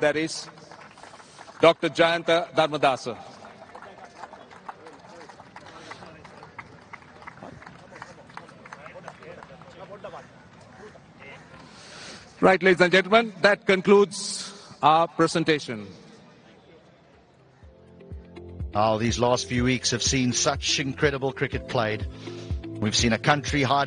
That is Dr. Jayanta Dharmadasa. Right, ladies and gentlemen, that concludes our presentation. Oh, these last few weeks have seen such incredible cricket played. We've seen a country hide its